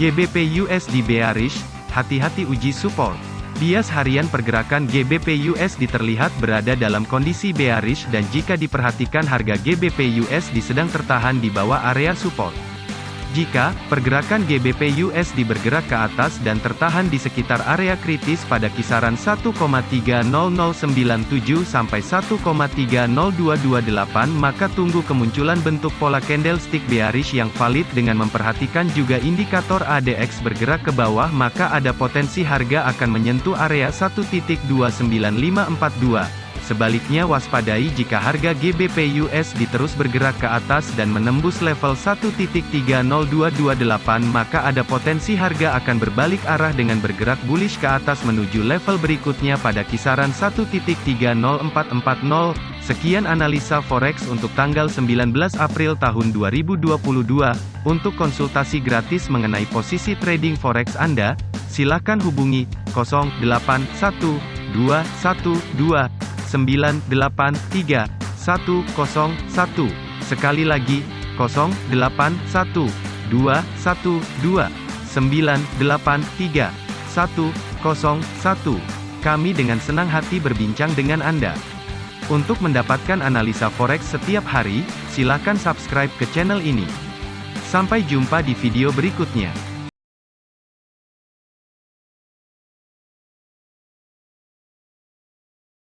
GBP USD bearish, hati-hati uji support. Bias harian pergerakan GBP USD terlihat berada dalam kondisi bearish dan jika diperhatikan harga GBP USD sedang tertahan di bawah area support. Jika pergerakan GBP USD bergerak ke atas dan tertahan di sekitar area kritis pada kisaran 1,30097 sampai 1,30228 maka tunggu kemunculan bentuk pola candlestick bearish yang valid dengan memperhatikan juga indikator ADX bergerak ke bawah maka ada potensi harga akan menyentuh area 1.29542. Sebaliknya waspadai jika harga GBP USD terus bergerak ke atas dan menembus level 1.30228 maka ada potensi harga akan berbalik arah dengan bergerak bullish ke atas menuju level berikutnya pada kisaran 1.30440. Sekian analisa forex untuk tanggal 19 April tahun 2022. Untuk konsultasi gratis mengenai posisi trading forex Anda, silakan hubungi 081212 983 101. Sekali lagi, 081 212 983 101. Kami dengan senang hati berbincang dengan Anda. Untuk mendapatkan analisa forex setiap hari, silakan subscribe ke channel ini. Sampai jumpa di video berikutnya.